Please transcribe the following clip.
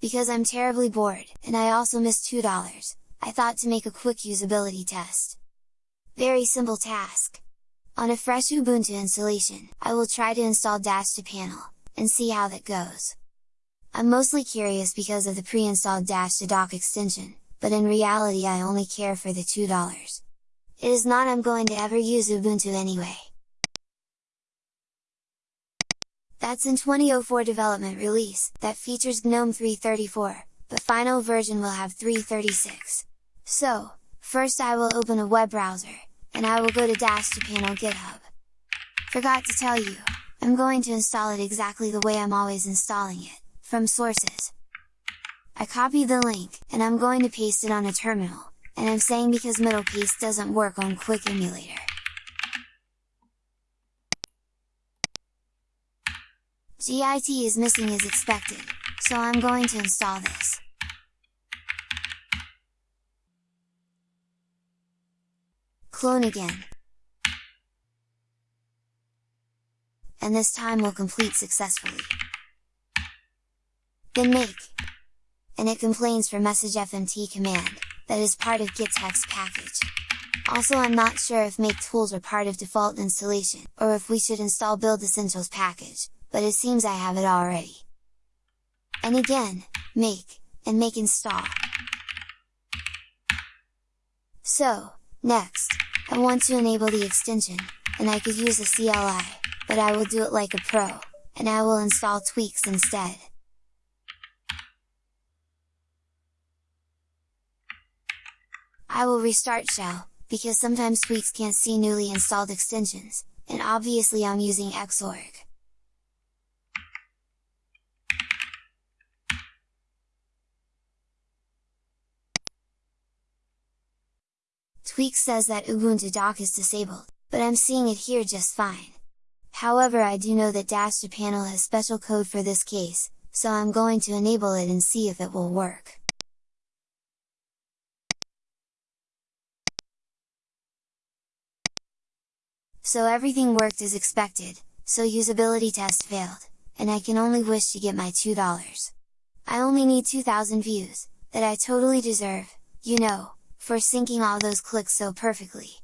because I'm terribly bored, and I also missed $2, I thought to make a quick usability test. Very simple task. On a fresh Ubuntu installation, I will try to install Dash to Panel, and see how that goes. I'm mostly curious because of the pre-installed Dash to Dock extension, but in reality I only care for the $2. It is not I'm going to ever use Ubuntu anyway. That's in 2004 development release, that features GNOME 334, but final version will have 336. So, first I will open a web browser, and I will go to Dash to Panel GitHub. Forgot to tell you, I'm going to install it exactly the way I'm always installing it, from sources. I copy the link, and I'm going to paste it on a terminal, and I'm saying because MiddlePaste doesn't work on Quick Emulator. GIT is missing as expected, so I'm going to install this. Clone again. And this time will complete successfully. Then make! And it complains for msgfmt command, that is part of gettext package. Also I'm not sure if make tools are part of default installation, or if we should install build essentials package, but it seems I have it already. And again, make, and make install. So, next, I want to enable the extension, and I could use a CLI, but I will do it like a pro, and I will install tweaks instead. I will restart shell, because sometimes tweaks can't see newly installed extensions, and obviously I'm using Xorg. Tweak says that Ubuntu dock is disabled, but I'm seeing it here just fine. However I do know that Dash to Panel has special code for this case, so I'm going to enable it and see if it will work. So everything worked as expected, so usability test failed, and I can only wish to get my $2. I only need 2000 views, that I totally deserve, you know, for syncing all those clicks so perfectly.